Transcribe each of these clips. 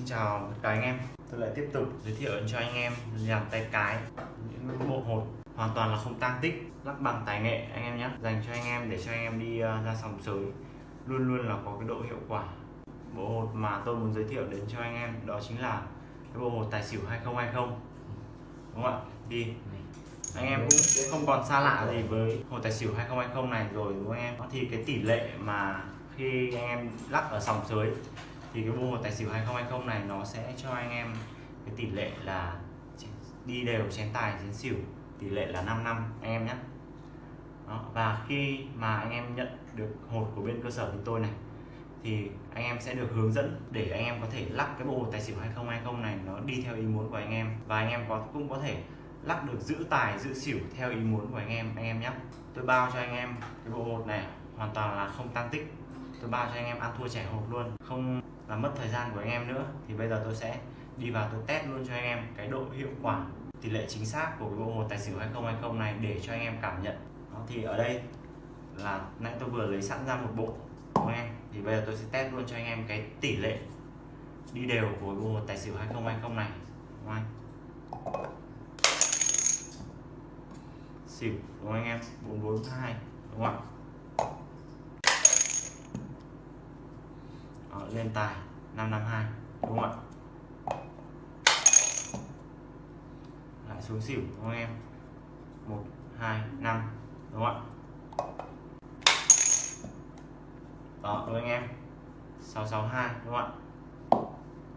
Xin chào tất cả anh em. Tôi lại tiếp tục giới thiệu cho anh em làm tay cái, những bộ hột hoàn toàn là không tăng tích lắp bằng tài nghệ anh em nhé. Dành cho anh em để cho anh em đi ờ, ra sòng sới. Luôn luôn là có cái độ hiệu quả. Bộ hột mà tôi muốn giới thiệu đến cho anh em đó chính là cái bộ hột tài xỉu 2020 đúng không ạ? Thì anh em cũng không còn xa lạ gì với hột tài xỉu 2020 này rồi, đúng không anh em? Thì cái tỷ lệ mà khi anh em lắp ở sòng sới thì cái bộ tài xỉu 2020 này nó sẽ cho anh em cái tỷ lệ là đi đều chén tài, chén xỉu, tỷ lệ là 5 năm, anh em nhé. Đó. và khi mà anh em nhận được hột của bên cơ sở chúng tôi này, thì anh em sẽ được hướng dẫn để anh em có thể lắc cái bộ hột tài xỉu 2020 này nó đi theo ý muốn của anh em. Và anh em có, cũng có thể lắc được giữ tài, giữ xỉu theo ý muốn của anh em anh em nhé. Tôi bao cho anh em cái bộ hột này hoàn toàn là không tăng tích tôi bao cho anh em ăn thua trẻ hộp luôn. Không làm mất thời gian của anh em nữa. Thì bây giờ tôi sẽ đi vào tôi test luôn cho anh em cái độ hiệu quả tỷ lệ chính xác của cái bộ hột tài xỉu 2020 này để cho anh em cảm nhận. Đó, thì ở đây là nãy tôi vừa lấy sẵn ra một bộ của anh em? Thì bây giờ tôi sẽ test luôn cho anh em cái tỷ lệ đi đều của bộ hột tài xỉu 2020 này đúng không anh? Xỉu đúng không anh em? 442 đúng không ạ Đó, lên tài 552 đúng không ạ? Lại xuống xỉu, đúng không em? 1 2 5 đúng không ạ? Đó, đúng anh em? 662 đúng không ạ?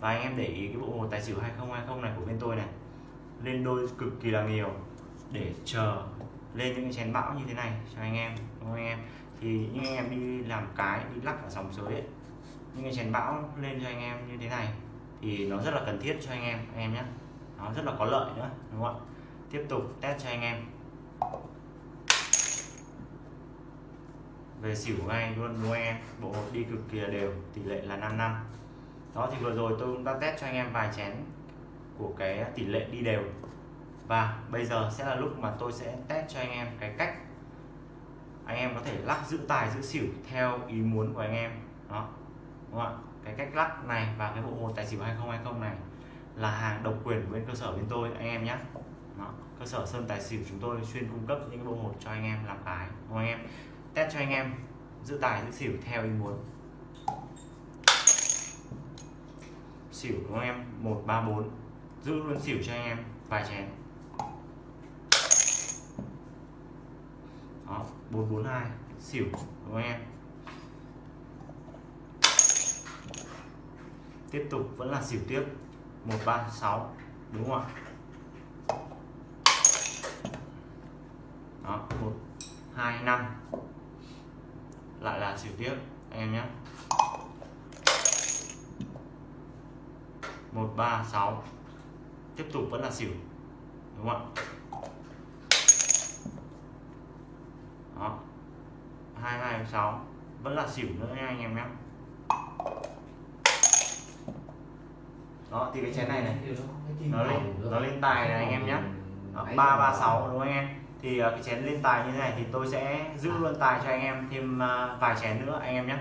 Và anh em để ý cái bộ hồ tài xỉu 2020 này của bên tôi này. Lên đôi cực kỳ là nhiều. Để chờ lên những cái chén bão như thế này cho anh em, đúng không anh em? Thì những anh em đi làm cái, đi lắc ở dòng giới ấy những cái chén bão lên cho anh em như thế này, thì nó rất là cần thiết cho anh em anh em nhé. Nó rất là có lợi nữa, đúng không ạ? Tiếp tục test cho anh em. Về xỉu ngay luôn, đúng em? Bộ đi cực kỳ là đều, tỷ lệ là 5 năm. Đó, thì vừa rồi tôi cũng đã test cho anh em vài chén của cái tỷ lệ đi đều. Và bây giờ sẽ là lúc mà tôi sẽ test cho anh em cái cách anh em có thể lắc giữ tài, giữ xỉu theo ý muốn của anh em. Đó đúng không ạ? Cái cách lắc này và cái bộ một tài xỉu 2020 này là hàng độc quyền của bên cơ sở bên tôi, anh em nhé đó. cơ sở sơn tài xỉu chúng tôi chuyên cung cấp những bộ hột cho anh em làm cái đúng không anh em? Test cho anh em giữ tài, giữ xỉu theo ý muốn. Xỉu, đúng không em? 134 giữ luôn xỉu cho anh em, vài chén. Đó 442 xỉu, đúng không em? Tiếp tục, vẫn là xỉu tiếp. 136 đúng không ạ? Đó 125 lại là xỉu tiếp, anh em nhé. 136 tiếp tục, vẫn là xỉu, đúng không ạ? Đó. 226 vẫn là xỉu nữa nha, anh em nhé. Đó thì cái chén này này. Nó lên nó lên tài này anh em nhé ba ba sáu đúng không anh em? Thì uh, cái chén lên tài như thế này thì tôi sẽ giữ luôn tài cho anh em thêm uh, vài chén nữa anh em nhé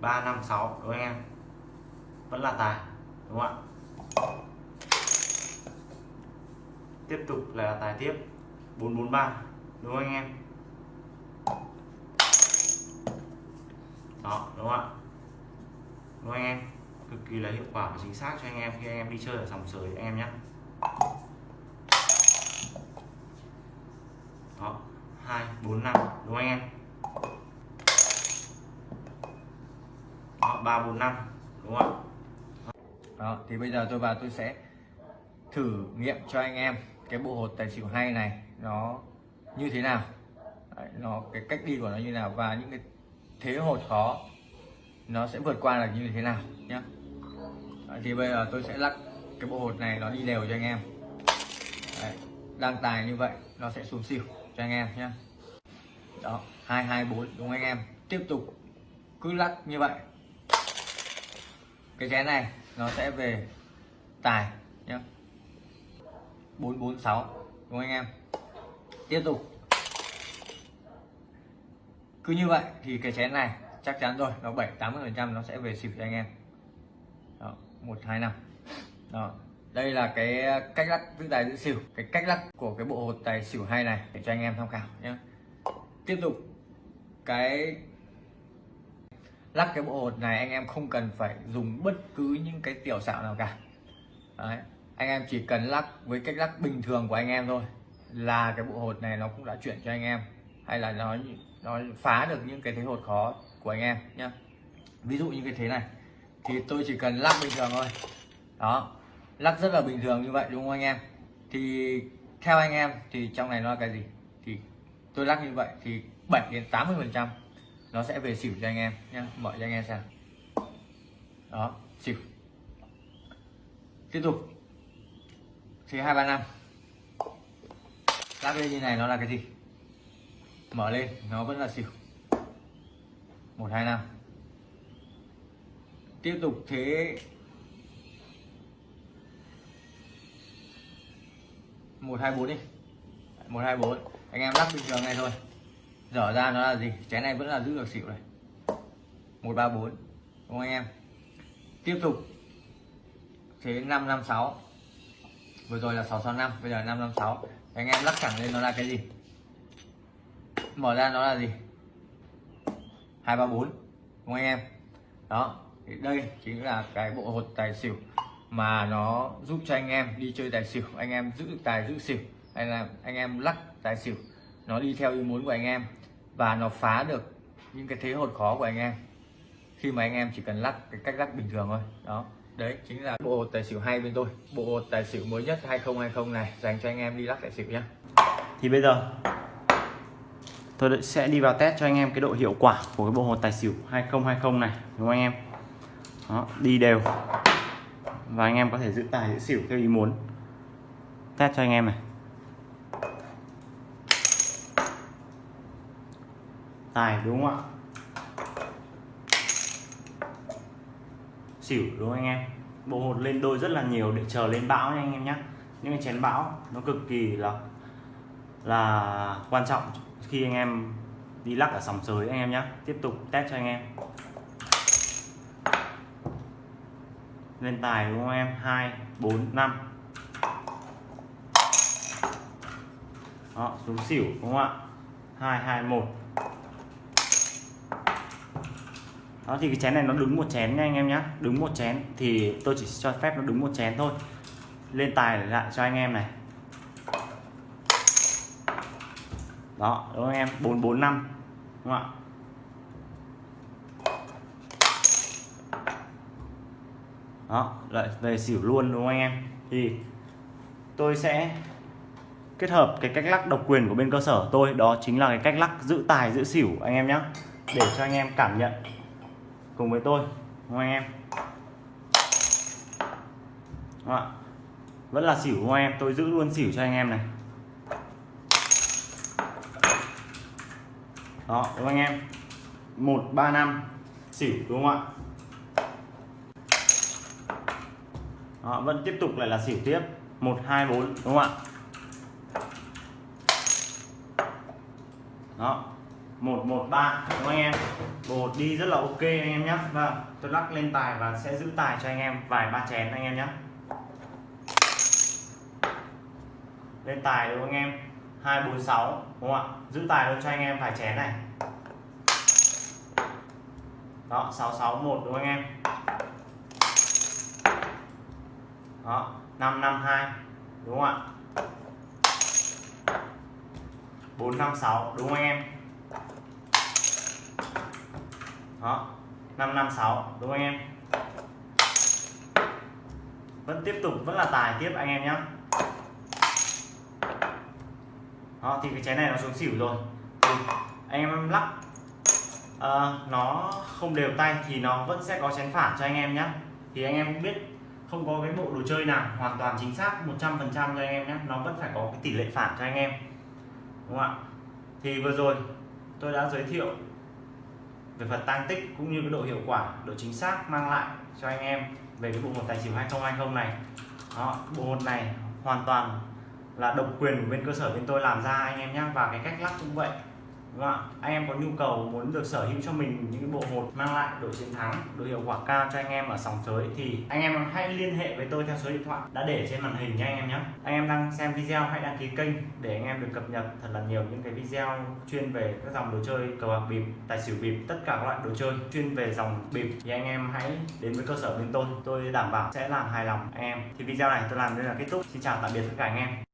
ba năm sáu đúng không anh em? Vẫn là tài đúng không ạ? Tiếp tục là tài tiếp. 443 đúng không anh em? Đó đúng không ạ đúng anh em? Cực kỳ là hiệu quả và chính xác cho anh em khi anh em đi chơi ở sòng sới anh em nhé. Đó hai bốn năm đúng không anh em? Đó ba bốn năm đúng không ạ? Đó thì bây giờ tôi vào tôi sẽ thử nghiệm cho anh em cái bộ hột tài xỉu hay này nó như thế nào. Đấy, nó cái cách đi của nó như nào và những cái thế hột khó nó sẽ vượt qua là như thế nào nhé thì bây giờ tôi sẽ lắc cái bộ hột này nó đi đều cho anh em. Đấy, đang tài như vậy nó sẽ xuống xỉu cho anh em nhé đó hai hai bốn đúng không anh em. Tiếp tục cứ lắc như vậy. Cái chén này nó sẽ về tài nhé 446 đúng không anh em. Tiếp tục. Cứ như vậy thì cái chén này chắc chắn rồi, nó 7 80 phần trăm nó sẽ về xỉu cho anh em. Đó, một, hai, năm. Đó, đây là cái cách lắc giữ tài giữ xỉu. Cái cách lắc của cái bộ hột tài xỉu hay này để cho anh em tham khảo nhé. Tiếp tục, cái lắc cái bộ hột này anh em không cần phải dùng bất cứ những cái tiểu xạo nào cả. Đấy. anh em chỉ cần lắc với cách lắc bình thường của anh em thôi là cái bộ hột này nó cũng đã chuyển cho anh em. Hay là nó nó phá được những cái thế hột khó của anh em nhé ví dụ như cái thế này, thì tôi chỉ cần lắc bình thường thôi. Đó, lắc rất là bình thường như vậy đúng không anh em? Thì theo anh em thì trong này nó là cái gì? Thì tôi lắc như vậy thì 7 đến 80 phần trăm nó sẽ về xỉu cho anh em nhé mở cho anh em xem. Đó, xỉu. Tiếp tục. Thì hai, ba, năm. Lắc lên như này nó là cái gì? Mở lên, nó vẫn là xỉu một, hai, năm. Tiếp tục thế. Một, hai, bốn đi. Một, hai, bốn. Anh em lắc bình thường này thôi. Dở ra nó là gì? Chén này vẫn là giữ được xỉu này. Một, ba, bốn. Đúng không anh em? Tiếp tục. Thế, năm năm, sáu. Vừa rồi là sáu sáu, năm. Bây giờ năm năm, sáu. Anh em lắc thẳng lên nó là cái gì? Mở ra nó là gì? Hai ba bốn, đúng không anh em? Đó, thì đây chính là cái bộ hột tài xỉu mà nó giúp cho anh em đi chơi tài xỉu, anh em giữ được tài giữ xỉu, hay là anh em lắc tài xỉu, nó đi theo ý muốn của anh em và nó phá được những cái thế hột khó của anh em. Khi mà anh em chỉ cần lắc cái cách lắc bình thường thôi. Đó, đấy chính là bộ hột tài xỉu hay bên tôi. Bộ hột tài xỉu mới nhất 2020 này dành cho anh em đi lắc tài xỉu nhé thì bây giờ tôi sẽ đi vào test cho anh em cái độ hiệu quả của cái bộ hồ tài xỉu 2020 này đúng không anh em? Đó, đi đều. Và anh em có thể giữ tài giữ xỉu theo ý muốn. Test cho anh em này. Tài đúng không ạ? Xỉu đúng không anh em? Bộ hột lên đôi rất là nhiều để chờ lên bão nha anh em nhé những cái chén bão nó cực kỳ là là quan trọng khi anh em đi lắc ở sòng sới, anh em nhé tiếp tục test cho anh em. Lên tài đúng không em? 2 4 5 đó, xuống xỉu đúng không ạ? 2 2 1 đó, thì cái chén này nó đứng một chén nha anh em nhé đứng một chén thì tôi chỉ cho phép nó đứng một chén thôi. Lên tài lại cho anh em này. Đó, đúng không em? 445 đúng không ạ? Đó, lại về xỉu luôn, đúng không anh em? Thì tôi sẽ kết hợp cái cách lắc độc quyền của bên cơ sở tôi. Đó chính là cái cách lắc giữ tài, giữ xỉu, anh em nhé để cho anh em cảm nhận cùng với tôi, đúng không anh em? Đó. vẫn là xỉu, đúng không em? Tôi giữ luôn xỉu cho anh em này. Đó đúng không anh em? Một ba năm. Xỉu đúng không ạ? Đó, vẫn tiếp tục lại là xỉu tiếp. Một hai bốn đúng không ạ? Đó một một ba đúng không anh em? Bộ đi rất là ok anh em nhé và vâng, tôi lắc lên tài và sẽ giữ tài cho anh em vài ba chén anh em nhé lên tài đúng không anh em? 246 đúng không ạ? Giữ tài luôn cho anh em vài chén này. Đó 661 đúng không anh em? Đó 552 đúng không ạ? 456 đúng không anh em? Đó 556 đúng không anh em? Vẫn tiếp tục, vẫn là tài tiếp anh em nhé đó, thì cái chén này nó xuống xỉu rồi. Thì anh em lắc. Uh, nó không đều tay thì nó vẫn sẽ có chén phản cho anh em nhé thì anh em cũng biết không có cái bộ đồ chơi nào hoàn toàn chính xác 100% cho anh em nhé nó vẫn phải có cái tỷ lệ phản cho anh em. Đúng không ạ? Thì vừa rồi tôi đã giới thiệu về phần tăng tích cũng như cái độ hiệu quả độ chính xác mang lại cho anh em về cái bộ một tài xỉu 2020 này. Đó bộ một này hoàn toàn là độc quyền của bên cơ sở bên tôi làm ra anh em nhé và cái cách lắp cũng vậy Đúng không ạ? Anh em có nhu cầu muốn được sở hữu cho mình những cái bộ hột mang lại độ chiến thắng, độ hiệu quả cao cho anh em ở sòng sới thì anh em hãy liên hệ với tôi theo số điện thoại đã để trên màn hình nha anh em nhé. Anh em đang xem video hãy đăng ký kênh để anh em được cập nhật thật là nhiều những cái video chuyên về các dòng đồ chơi cờ bạc bịp, tài xỉu bịp, tất cả các loại đồ chơi chuyên về dòng bịp thì anh em hãy đến với cơ sở bên tôi. Tôi đảm bảo sẽ làm hài lòng anh em. Thì video này tôi làm đây là kết thúc. Xin chào tạm biệt tất cả anh em.